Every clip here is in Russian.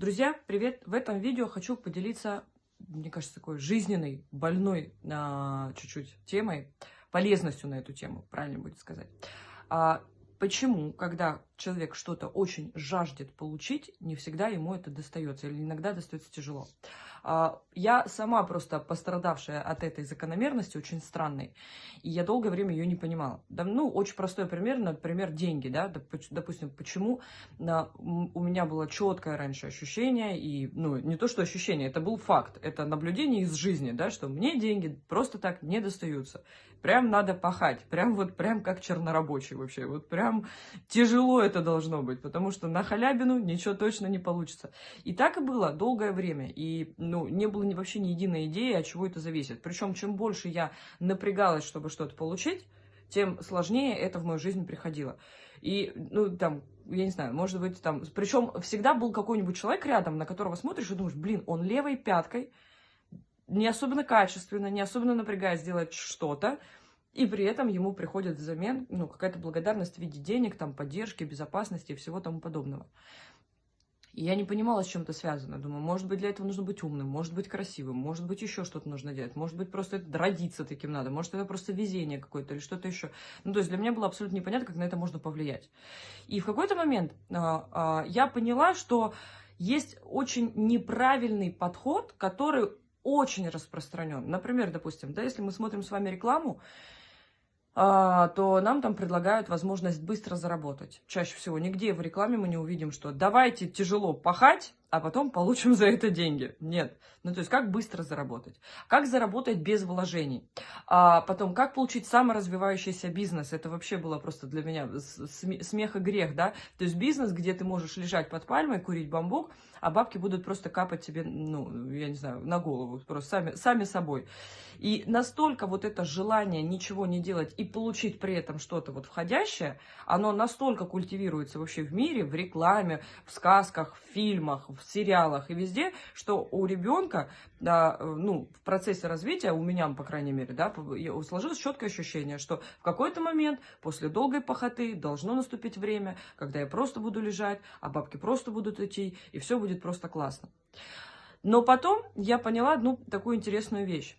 Друзья, привет! В этом видео хочу поделиться, мне кажется, такой жизненной, больной а, чуть-чуть темой, полезностью на эту тему, правильно будет сказать. А, почему, когда человек что-то очень жаждет получить, не всегда ему это достается, или иногда достается тяжело. А, я сама просто пострадавшая от этой закономерности, очень странной, и я долгое время ее не понимала. Да, ну, очень простой пример, например, деньги, да, допустим, почему у меня было четкое раньше ощущение, и, ну, не то, что ощущение, это был факт, это наблюдение из жизни, да, что мне деньги просто так не достаются. Прям надо пахать, прям вот, прям как чернорабочий вообще, вот прям тяжело это должно быть, потому что на халябину ничего точно не получится. И так и было долгое время, и ну, не было ни, вообще ни единой идеи, от чего это зависит. Причем, чем больше я напрягалась, чтобы что-то получить, тем сложнее это в мою жизнь приходило. И, ну, там, я не знаю, может быть, там... Причем всегда был какой-нибудь человек рядом, на которого смотришь и думаешь, блин, он левой пяткой, не особенно качественно, не особенно напрягаясь делать что-то, и при этом ему приходит взамен ну, какая-то благодарность в виде денег, там, поддержки, безопасности и всего тому подобного. И я не понимала, с чем это связано. Думаю, может быть, для этого нужно быть умным, может быть, красивым, может быть, еще что-то нужно делать, может быть, просто это родиться таким надо, может, это просто везение какое-то или что-то еще. Ну, то есть для меня было абсолютно непонятно, как на это можно повлиять. И в какой-то момент а, а, я поняла, что есть очень неправильный подход, который очень распространен. Например, допустим, да, если мы смотрим с вами рекламу, а, то нам там предлагают возможность быстро заработать. Чаще всего нигде в рекламе мы не увидим, что давайте тяжело пахать, а потом получим за это деньги. Нет. Ну, то есть, как быстро заработать? Как заработать без вложений? А потом, как получить саморазвивающийся бизнес? Это вообще было просто для меня смех и грех, да? То есть, бизнес, где ты можешь лежать под пальмой, курить бамбук, а бабки будут просто капать тебе, ну, я не знаю, на голову, просто сами, сами собой. И настолько вот это желание ничего не делать и получить при этом что-то вот входящее, оно настолько культивируется вообще в мире, в рекламе, в сказках, в фильмах, в сериалах и везде, что у ребенка, да, ну, в процессе развития, у меня, по крайней мере, да, сложилось четкое ощущение, что в какой-то момент после долгой похоты должно наступить время, когда я просто буду лежать, а бабки просто будут идти, и все будет просто классно. Но потом я поняла одну такую интересную вещь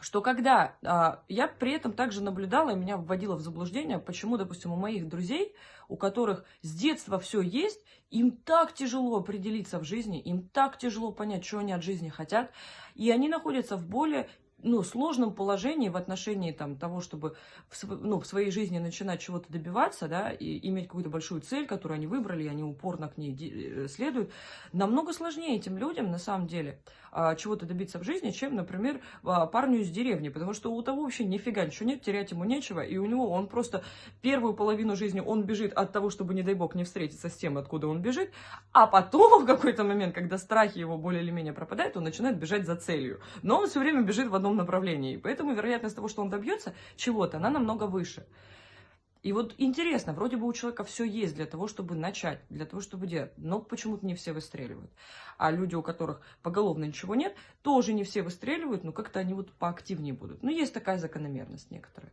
что когда а, я при этом также наблюдала и меня вводила в заблуждение, почему, допустим, у моих друзей, у которых с детства все есть, им так тяжело определиться в жизни, им так тяжело понять, что они от жизни хотят, и они находятся в более ну, сложном положении в отношении там, того, чтобы в, ну, в своей жизни начинать чего-то добиваться, да, и иметь какую-то большую цель, которую они выбрали, и они упорно к ней э, следуют, намного сложнее этим людям, на самом деле, чего-то добиться в жизни, чем, например, а, парню из деревни, потому что у того вообще нифига ничего нет, терять ему нечего, и у него он просто первую половину жизни он бежит от того, чтобы, не дай бог, не встретиться с тем, откуда он бежит, а потом в какой-то момент, когда страхи его более или менее пропадают, он начинает бежать за целью. Но он все время бежит в одном направлении, поэтому вероятность того, что он добьется чего-то, она намного выше. И вот интересно, вроде бы у человека все есть для того, чтобы начать, для того, чтобы делать, но почему-то не все выстреливают. А люди, у которых поголовно ничего нет, тоже не все выстреливают, но как-то они вот поактивнее будут. Ну, есть такая закономерность некоторая.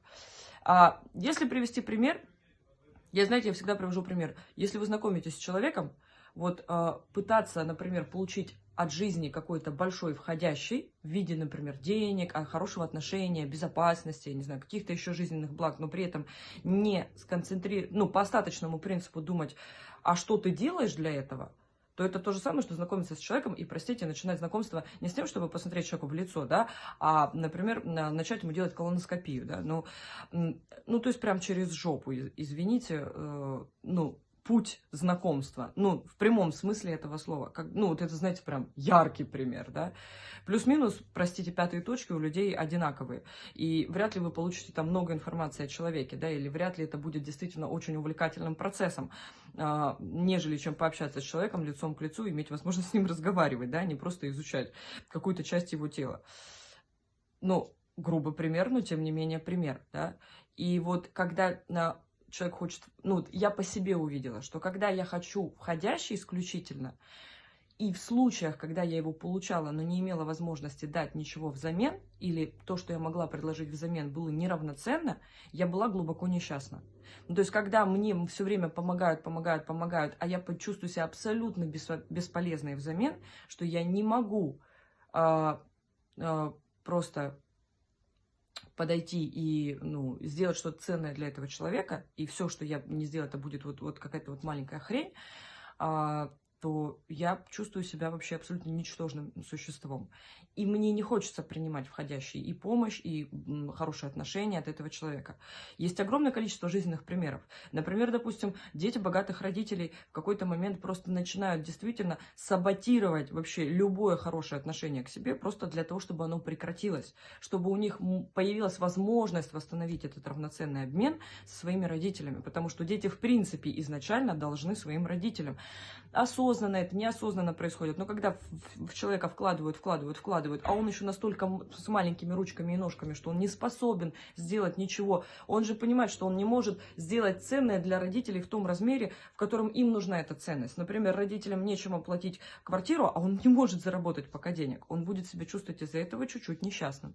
А если привести пример, я, знаете, я всегда привожу пример. Если вы знакомитесь с человеком, вот а, пытаться, например, получить от жизни какой-то большой входящий в виде, например, денег, хорошего отношения, безопасности, не знаю, каких-то еще жизненных благ, но при этом не сконцентрировать, ну, по остаточному принципу думать, а что ты делаешь для этого, то это то же самое, что знакомиться с человеком и, простите, начинать знакомство не с тем, чтобы посмотреть человеку в лицо, да, а, например, начать ему делать колоноскопию, да, ну, ну то есть прям через жопу, извините, э, ну, путь знакомства. Ну, в прямом смысле этого слова. Как, ну, вот это, знаете, прям яркий пример, да. Плюс-минус, простите, пятые точки у людей одинаковые. И вряд ли вы получите там много информации о человеке, да, или вряд ли это будет действительно очень увлекательным процессом, а, нежели чем пообщаться с человеком лицом к лицу, иметь возможность с ним разговаривать, да, не просто изучать какую-то часть его тела. Ну, грубо пример, но тем не менее пример, да. И вот когда на человек хочет... Ну, я по себе увидела, что когда я хочу входящий исключительно, И в случаях, когда я его получала, но не имела возможности дать ничего взамен, или то, что я могла предложить взамен, было неравноценно, я была глубоко несчастна. Ну, то есть, когда мне все время помогают, помогают, помогают, а я чувствую себя абсолютно бесполезной взамен, что я не могу а, а, просто подойти и ну, сделать что-то ценное для этого человека, и все, что я не сделаю, это будет вот, вот какая-то вот маленькая хрень, а, то я чувствую себя вообще абсолютно ничтожным существом. И мне не хочется принимать входящие и помощь, и хорошие отношения от этого человека. Есть огромное количество жизненных примеров. Например, допустим, дети богатых родителей в какой-то момент просто начинают действительно саботировать вообще любое хорошее отношение к себе, просто для того, чтобы оно прекратилось, чтобы у них появилась возможность восстановить этот равноценный обмен со своими родителями, потому что дети в принципе изначально должны своим родителям осознанно это, неосознанно происходит. Но когда в, человека вкладывают, вкладывают, вкладывают, а он еще настолько с маленькими ручками и ножками, что он не способен сделать ничего, он же понимает, что он не может сделать ценное для родителей в том размере, в котором им нужна эта ценность. Например, родителям нечем оплатить квартиру, а он не может заработать пока денег. Он будет себя чувствовать из-за этого чуть-чуть несчастным.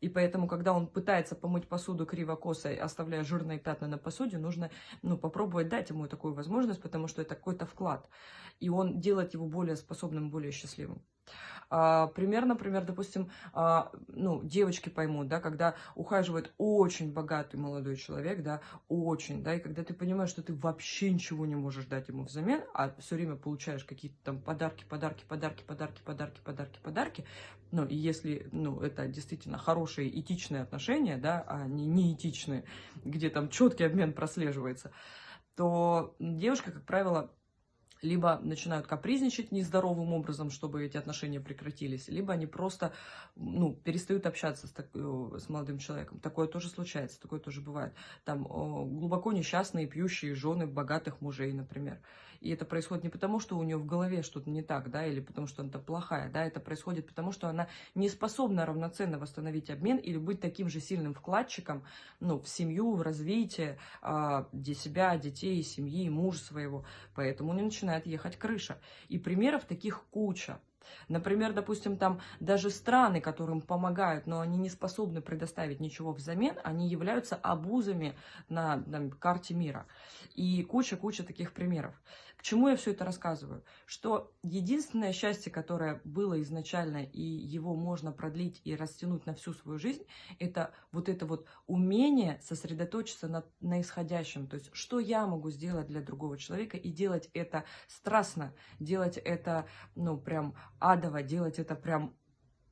И поэтому, когда он пытается помыть посуду криво-косо, оставляя жирные пятна на посуде, нужно ну, попробовать дать ему такую возможность, потому что это какой-то вклад. И он делает его более способным, более счастливым. А, пример, например, допустим, а, ну, девочки поймут, да, когда ухаживает очень богатый молодой человек, да, очень, да, и когда ты понимаешь, что ты вообще ничего не можешь дать ему взамен, а все время получаешь какие-то там подарки, подарки, подарки, подарки, подарки, подарки, подарки, ну, и если, ну, это действительно хорошие этичные отношения, да, а не неэтичные, где там четкий обмен прослеживается, то девушка, как правило, либо начинают капризничать нездоровым образом, чтобы эти отношения прекратились, либо они просто ну, перестают общаться с, так, э, с молодым человеком. Такое тоже случается, такое тоже бывает. Там глубоко несчастные пьющие жены богатых мужей, например. И это происходит не потому, что у нее в голове что-то не так, да, или потому что она плохая, да, это происходит потому, что она не способна равноценно восстановить обмен или быть таким же сильным вкладчиком, ну, в семью, в развитие а, для себя, детей, семьи, мужа своего. Поэтому не начинает ехать крыша. И примеров таких куча. Например, допустим, там даже страны, которым помогают, но они не способны предоставить ничего взамен, они являются обузами на там, карте мира. И куча-куча таких примеров. Чему я все это рассказываю? Что единственное счастье, которое было изначально, и его можно продлить и растянуть на всю свою жизнь, это вот это вот умение сосредоточиться на, на исходящем. То есть, что я могу сделать для другого человека, и делать это страстно, делать это, ну, прям адово, делать это прям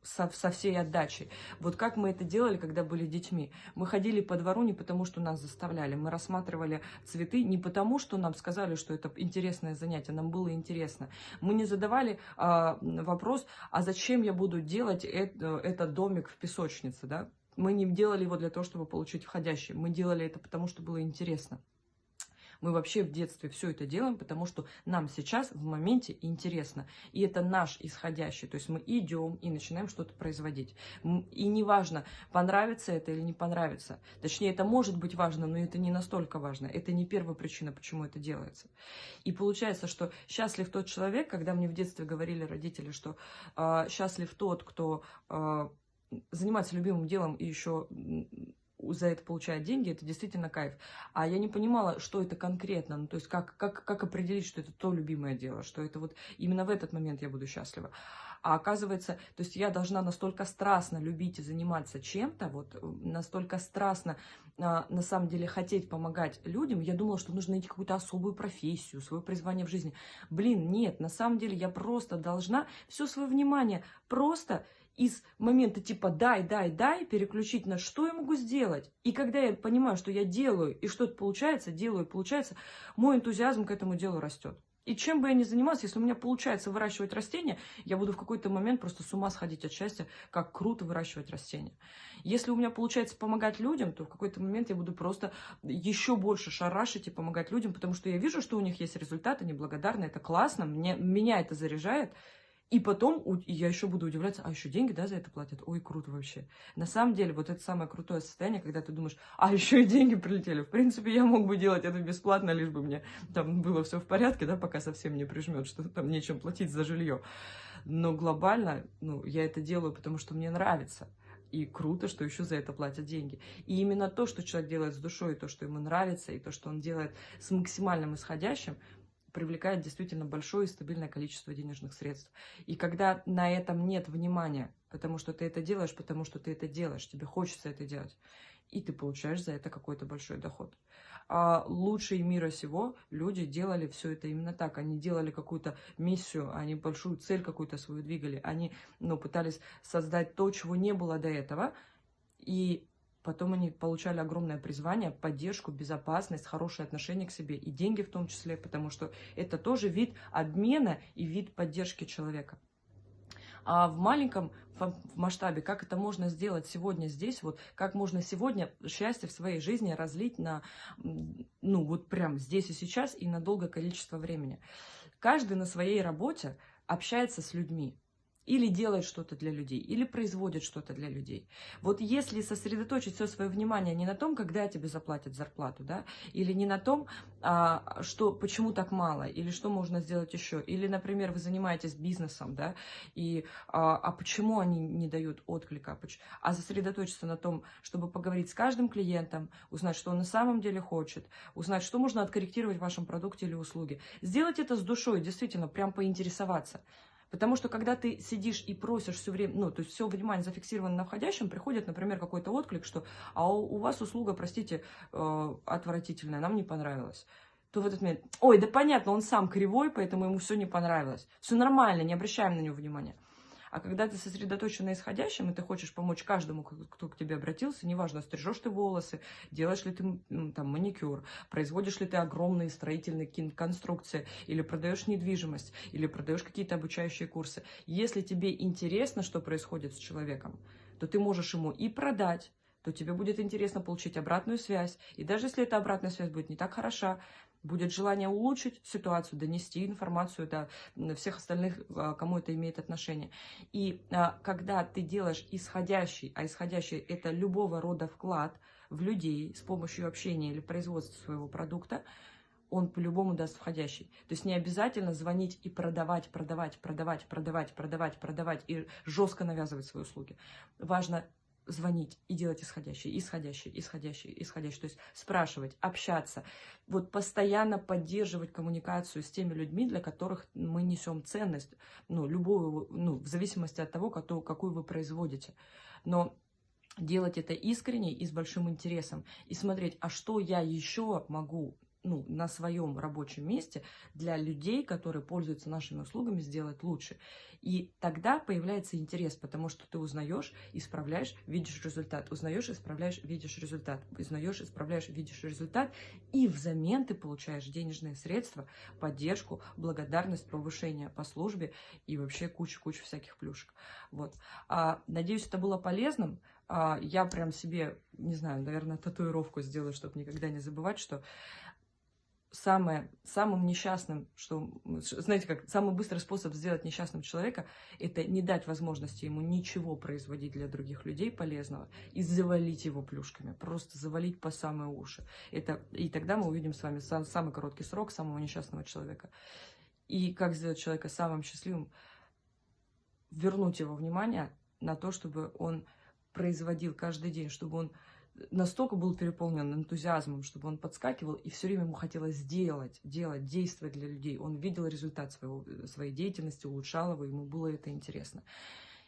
со, со всей отдачей. Вот как мы это делали, когда были детьми. Мы ходили по двору не потому, что нас заставляли. Мы рассматривали цветы не потому, что нам сказали, что это интересное занятие. Нам было интересно. Мы не задавали а, вопрос, а зачем я буду делать это, этот домик в песочнице, да? Мы не делали его для того, чтобы получить входящий. Мы делали это потому, что было интересно. Мы вообще в детстве все это делаем, потому что нам сейчас в моменте интересно. И это наш исходящий. То есть мы идем и начинаем что-то производить. И неважно, понравится это или не понравится. Точнее, это может быть важно, но это не настолько важно. Это не первая причина, почему это делается. И получается, что счастлив тот человек, когда мне в детстве говорили родители, что э, счастлив тот, кто э, занимается любимым делом и еще за это получает деньги, это действительно кайф. А я не понимала, что это конкретно, ну, то есть как, как, как определить, что это то любимое дело, что это вот именно в этот момент я буду счастлива. А оказывается, то есть я должна настолько страстно любить и заниматься чем-то, вот настолько страстно а, на самом деле хотеть помогать людям, я думала, что нужно найти какую-то особую профессию, свое призвание в жизни. Блин, нет, на самом деле я просто должна все свое внимание просто из момента типа дай, дай, дай, переключить на что я могу сделать. И когда я понимаю, что я делаю, и что-то получается, делаю, получается, мой энтузиазм к этому делу растет. И чем бы я ни занималась, если у меня получается выращивать растения, я буду в какой-то момент просто с ума сходить от счастья, как круто выращивать растения. Если у меня получается помогать людям, то в какой-то момент я буду просто еще больше шарашить и помогать людям, потому что я вижу, что у них есть результаты, они благодарны, это классно, мне, меня это заряжает, И потом и я еще буду удивляться, а еще деньги, да, за это платят? Ой, круто вообще. На самом деле, вот это самое крутое состояние, когда ты думаешь, а еще и деньги прилетели. В принципе, я мог бы делать это бесплатно, лишь бы мне там было все в порядке, да, пока совсем не прижмет, что там нечем платить за жилье. Но глобально, ну, я это делаю, потому что мне нравится. И круто, что еще за это платят деньги. И именно то, что человек делает с душой, и то, что ему нравится, и то, что он делает с максимальным исходящим, привлекает действительно большое и стабильное количество денежных средств. И когда на этом нет внимания, потому что ты это делаешь, потому что ты это делаешь, тебе хочется это делать, и ты получаешь за это какой-то большой доход. А лучшие мира сего люди делали все это именно так. Они делали какую-то миссию, они большую цель какую-то свою двигали. Они ну, пытались создать то, чего не было до этого. И потом они получали огромное призвание, поддержку, безопасность, хорошее отношение к себе и деньги в том числе, потому что это тоже вид обмена и вид поддержки человека. А в маленьком масштабе, как это можно сделать сегодня здесь, вот как можно сегодня счастье в своей жизни разлить на, ну вот прям здесь и сейчас и на долгое количество времени. Каждый на своей работе общается с людьми или делает что-то для людей, или производит что-то для людей. Вот если сосредоточить все свое внимание не на том, когда тебе заплатят зарплату, да, или не на том, а, что, почему так мало, или что можно сделать еще, или, например, вы занимаетесь бизнесом, да, и, а, а почему они не дают отклика, а сосредоточиться на том, чтобы поговорить с каждым клиентом, узнать, что он на самом деле хочет, узнать, что можно откорректировать в вашем продукте или услуге. Сделать это с душой, действительно, прям поинтересоваться. Потому что когда ты сидишь и просишь все время, ну, то есть все внимание зафиксировано на входящем, приходит, например, какой-то отклик, что а у, вас услуга, простите, э, отвратительная, нам не понравилась то в этот момент, ой, да понятно, он сам кривой, поэтому ему все не понравилось. Все нормально, не обращаем на него внимания. А когда ты сосредоточен на исходящем, и ты хочешь помочь каждому, кто к тебе обратился, неважно, стрижешь ты волосы, делаешь ли ты там маникюр, производишь ли ты огромные строительные конструкции, или продаешь недвижимость, или продаешь какие-то обучающие курсы. Если тебе интересно, что происходит с человеком, то ты можешь ему и продать, то тебе будет интересно получить обратную связь. И даже если эта обратная связь будет не так хороша, будет желание улучшить ситуацию, донести информацию до всех остальных, а, кому это имеет отношение. И а, когда ты делаешь исходящий, а исходящий это любого рода вклад в людей с помощью общения или производства своего продукта, он по-любому даст входящий. То есть не обязательно звонить и продавать, продавать, продавать, продавать, продавать, продавать и жестко навязывать свои услуги. Важно звонить и делать исходящие, исходящие, исходящие, исходящие. То есть спрашивать, общаться, вот постоянно поддерживать коммуникацию с теми людьми, для которых мы несем ценность, ну, любую, ну, в зависимости от того, какую, вы производите. Но делать это искренне и с большим интересом. И смотреть, а что я еще могу ну, на своем рабочем месте для людей, которые пользуются нашими услугами, сделать лучше. И тогда появляется интерес, потому что ты узнаешь, исправляешь, видишь результат. Узнаешь, исправляешь, видишь результат. Узнаешь, исправляешь, видишь результат. И взамен ты получаешь денежные средства, поддержку, благодарность, повышение по службе и вообще кучу-кучу всяких плюшек. Вот. А, надеюсь, это было полезным. А, я прям себе, не знаю, наверное, татуировку сделаю, чтобы никогда не забывать, что самое, самым несчастным, что, знаете, как самый быстрый способ сделать несчастным человека, это не дать возможности ему ничего производить для других людей полезного и завалить его плюшками, просто завалить по самые уши. Это, и тогда мы увидим с вами сам, самый короткий срок самого несчастного человека. И как сделать человека самым счастливым, вернуть его внимание на то, чтобы он производил каждый день, чтобы он настолько был переполнен энтузиазмом, чтобы он подскакивал, и все время ему хотелось сделать, делать, действовать для людей. Он видел результат своего, своей деятельности, улучшал его, ему было это интересно.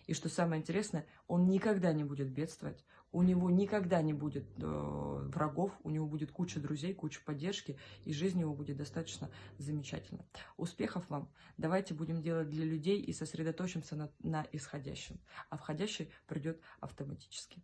И что самое интересное, он никогда не будет бедствовать, у него никогда не будет э, врагов, у него будет куча друзей, куча поддержки, и жизнь его будет достаточно замечательна. Успехов вам! Давайте будем делать для людей и сосредоточимся на, на исходящем, а входящий придет автоматически.